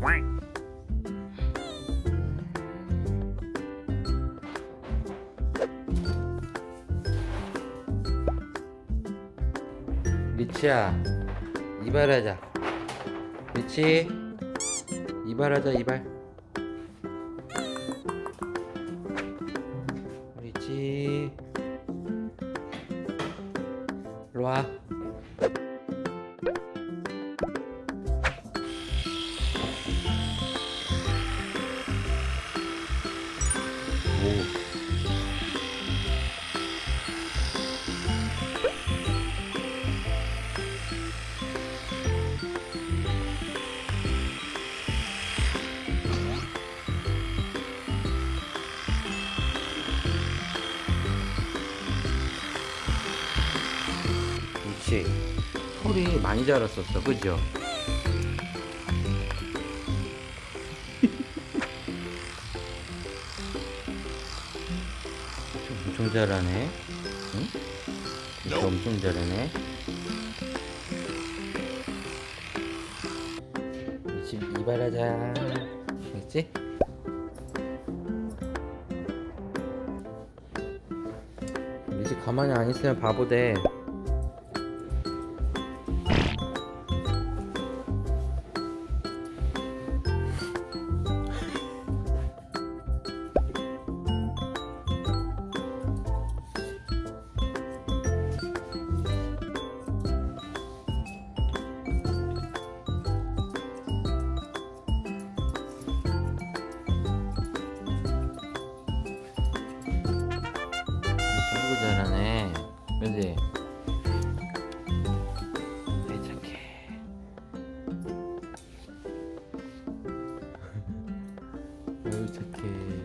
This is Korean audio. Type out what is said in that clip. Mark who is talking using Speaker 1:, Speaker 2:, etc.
Speaker 1: Quack. 리치야 이발하자. 리치? 이발하자 이발. 리치. 일로와. 오 그렇지 털이 많이 자랐었어 그죠? 엄청 잘하네 응? 엄청 잘하네 이발하자? 우리 집 가만히 안 있으면 바보 돼 그지? 괜찮게. 어유 착해.